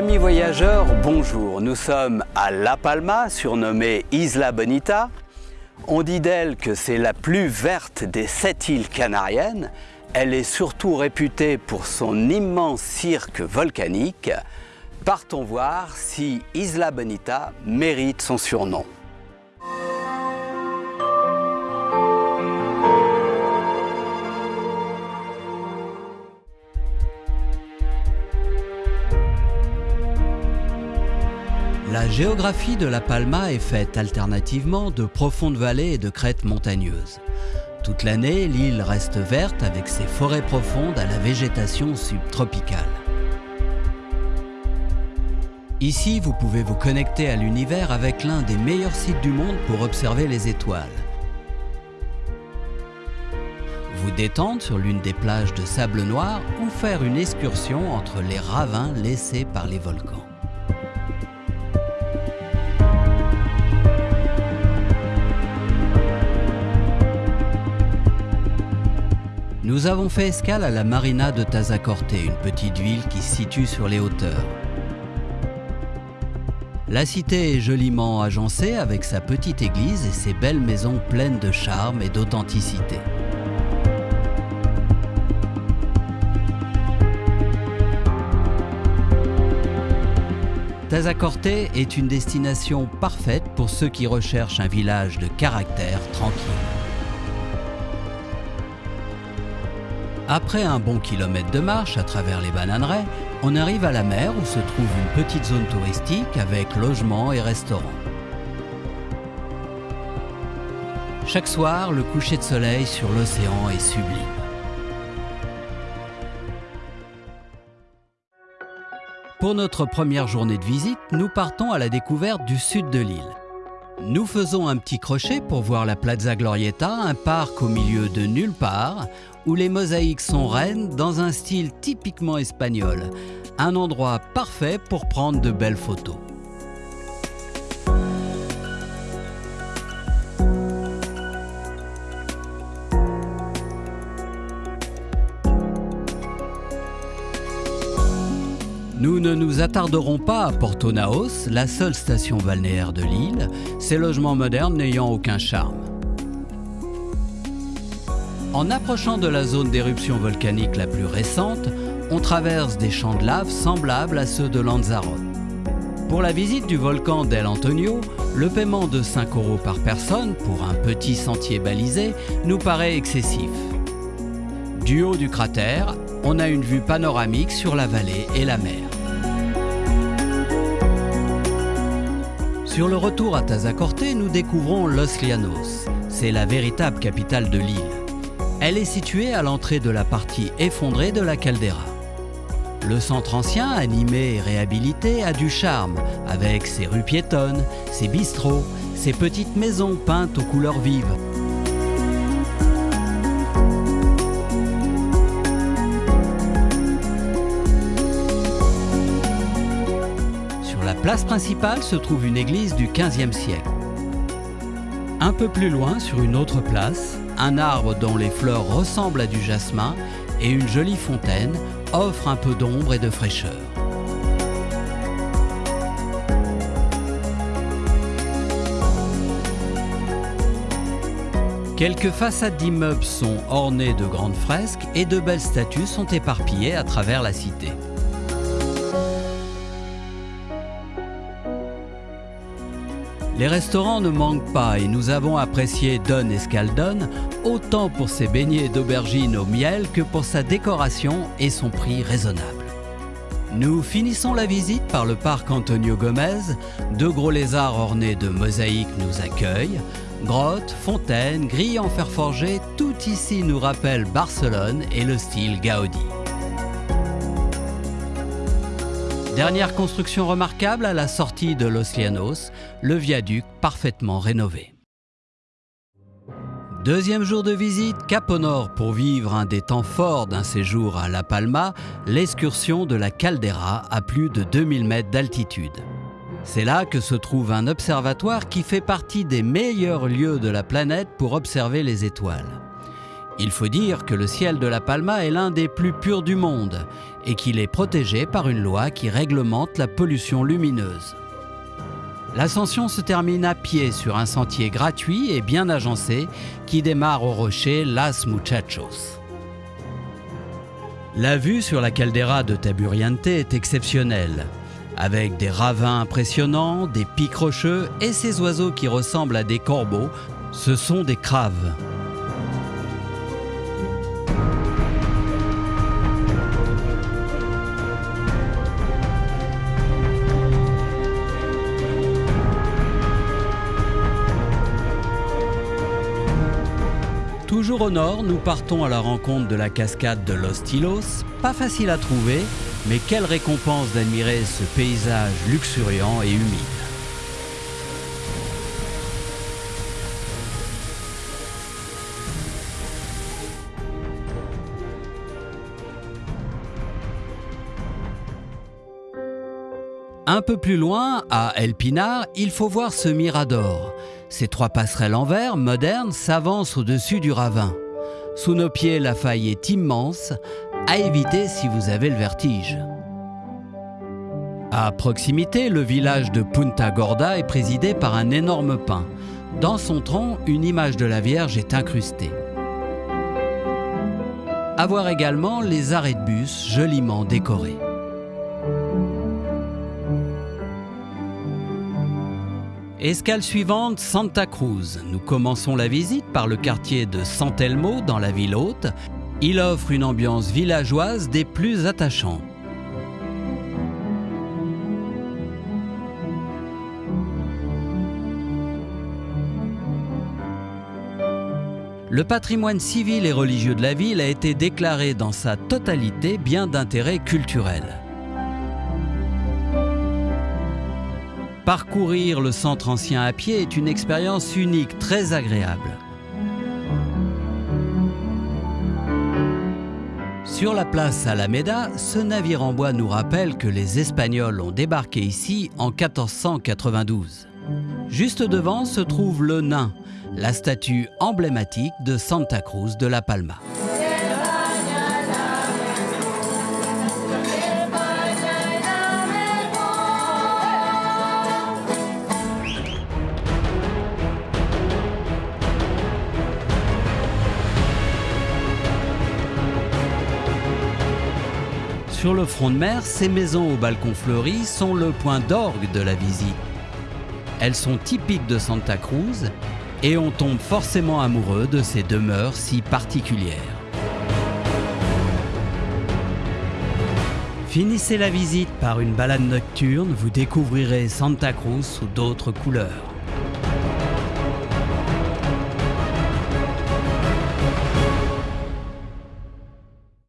Amis voyageurs, bonjour. Nous sommes à La Palma, surnommée Isla Bonita. On dit d'elle que c'est la plus verte des sept îles canariennes. Elle est surtout réputée pour son immense cirque volcanique. Partons voir si Isla Bonita mérite son surnom. Géographie de La Palma est faite alternativement de profondes vallées et de crêtes montagneuses. Toute l'année, l'île reste verte avec ses forêts profondes à la végétation subtropicale. Ici, vous pouvez vous connecter à l'univers avec l'un des meilleurs sites du monde pour observer les étoiles. Vous détendre sur l'une des plages de sable noir ou faire une excursion entre les ravins laissés par les volcans. Nous avons fait escale à la marina de Tazacorte, une petite ville qui se situe sur les hauteurs. La cité est joliment agencée avec sa petite église et ses belles maisons pleines de charme et d'authenticité. Tazacorte est une destination parfaite pour ceux qui recherchent un village de caractère tranquille. Après un bon kilomètre de marche à travers les bananeraies, on arrive à la mer où se trouve une petite zone touristique avec logements et restaurants. Chaque soir, le coucher de soleil sur l'océan est sublime. Pour notre première journée de visite, nous partons à la découverte du sud de l'île. Nous faisons un petit crochet pour voir la Plaza Glorieta, un parc au milieu de nulle part, où les mosaïques sont reines dans un style typiquement espagnol. Un endroit parfait pour prendre de belles photos. Nous ne nous attarderons pas à Porto Naos, la seule station balnéaire de l'île, ces logements modernes n'ayant aucun charme. En approchant de la zone d'éruption volcanique la plus récente, on traverse des champs de lave semblables à ceux de Lanzarote. Pour la visite du volcan d'El Antonio, le paiement de 5 euros par personne pour un petit sentier balisé nous paraît excessif. Du haut du cratère, on a une vue panoramique sur la vallée et la mer. Sur le retour à Tazacorte, nous découvrons Los Llanos. C'est la véritable capitale de l'île. Elle est située à l'entrée de la partie effondrée de la caldeira. Le centre ancien, animé et réhabilité, a du charme, avec ses rues piétonnes, ses bistrots, ses petites maisons peintes aux couleurs vives. Place principale se trouve une église du XVe siècle. Un peu plus loin, sur une autre place, un arbre dont les fleurs ressemblent à du jasmin et une jolie fontaine offrent un peu d'ombre et de fraîcheur. Quelques façades d'immeubles sont ornées de grandes fresques et de belles statues sont éparpillées à travers la cité. Les restaurants ne manquent pas et nous avons apprécié Don Escaldon autant pour ses beignets d'aubergine au miel que pour sa décoration et son prix raisonnable. Nous finissons la visite par le parc Antonio Gomez. Deux gros lézards ornés de mosaïques nous accueillent. Grottes, fontaines, grilles en fer forgé, tout ici nous rappelle Barcelone et le style Gaudi. Dernière construction remarquable à la sortie de Los Llanos, le viaduc parfaitement rénové. Deuxième jour de visite, Cap Nord pour vivre un des temps forts d'un séjour à La Palma, l'excursion de la Caldera à plus de 2000 mètres d'altitude. C'est là que se trouve un observatoire qui fait partie des meilleurs lieux de la planète pour observer les étoiles. Il faut dire que le ciel de La Palma est l'un des plus purs du monde et qu'il est protégé par une loi qui réglemente la pollution lumineuse. L'ascension se termine à pied sur un sentier gratuit et bien agencé qui démarre au rocher Las Muchachos. La vue sur la caldeira de Taburiente est exceptionnelle, avec des ravins impressionnants, des pics rocheux et ces oiseaux qui ressemblent à des corbeaux, ce sont des craves. Toujours au nord, nous partons à la rencontre de la cascade de Los Tilos, pas facile à trouver, mais quelle récompense d'admirer ce paysage luxuriant et humide. Un peu plus loin, à El Pinar, il faut voir ce mirador. Ces trois passerelles en verre, modernes, s'avancent au-dessus du ravin. Sous nos pieds, la faille est immense, à éviter si vous avez le vertige. À proximité, le village de Punta Gorda est présidé par un énorme pin. Dans son tronc, une image de la Vierge est incrustée. À voir également les arrêts de bus joliment décorés. Escale suivante, Santa Cruz. Nous commençons la visite par le quartier de Santelmo dans la ville haute. Il offre une ambiance villageoise des plus attachantes. Le patrimoine civil et religieux de la ville a été déclaré dans sa totalité bien d'intérêt culturel. Parcourir le centre ancien à pied est une expérience unique, très agréable. Sur la place Alameda, ce navire en bois nous rappelle que les Espagnols ont débarqué ici en 1492. Juste devant se trouve le nain, la statue emblématique de Santa Cruz de la Palma. Sur le front de mer, ces maisons aux balcons fleuris sont le point d'orgue de la visite. Elles sont typiques de Santa Cruz et on tombe forcément amoureux de ces demeures si particulières. Finissez la visite par une balade nocturne, vous découvrirez Santa Cruz sous d'autres couleurs.